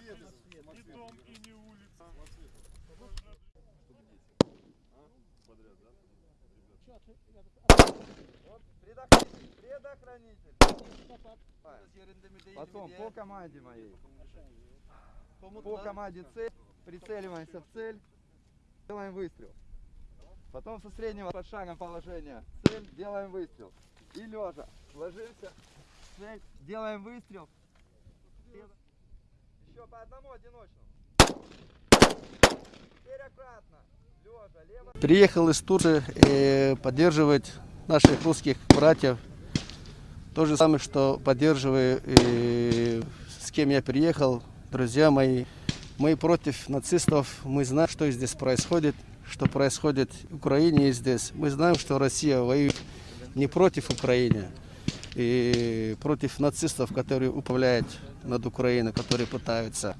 Не дом и не улица. Предохранитель. Потом по команде моей. По команде цель. Прицеливаемся в цель. Делаем выстрел. Потом со среднего под шагом положения. Цель. Делаем выстрел. И лежа. Ложимся. Цель. Делаем выстрел. По одному одиночному. Теперь аккуратно. Лежа. Лево. Приехал из Турции э, поддерживать наших русских братьев. То же самое, что поддерживаю, э, с кем я приехал, друзья мои. Мы против нацистов, мы знаем, что здесь происходит, что происходит в Украине и здесь. Мы знаем, что Россия воюет не против Украины, и против нацистов, которые управляют над Украиной, которые пытаются.